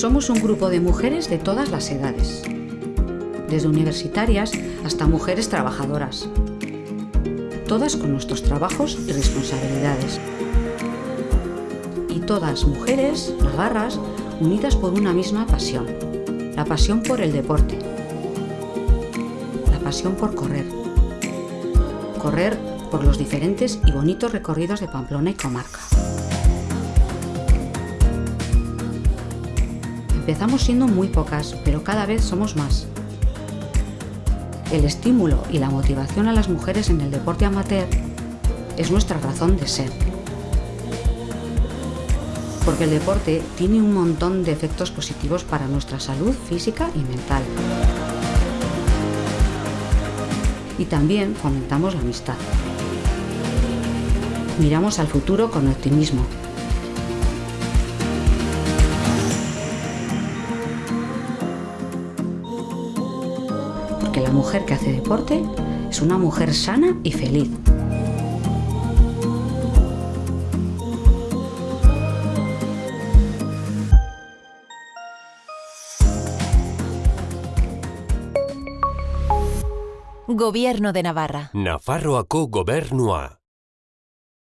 Somos un grupo de mujeres de todas las edades, desde universitarias hasta mujeres trabajadoras, todas con nuestros trabajos y responsabilidades. Y todas mujeres, navarras, unidas por una misma pasión, la pasión por el deporte, la pasión por correr, correr por los diferentes y bonitos recorridos de Pamplona y comarca. Empezamos siendo muy pocas, pero cada vez somos más. El estímulo y la motivación a las mujeres en el deporte amateur es nuestra razón de ser. Porque el deporte tiene un montón de efectos positivos para nuestra salud física y mental. Y también fomentamos la amistad. Miramos al futuro con optimismo porque la mujer que hace deporte es una mujer sana y feliz. Gobierno de Navarra. Nafarroako gobernua.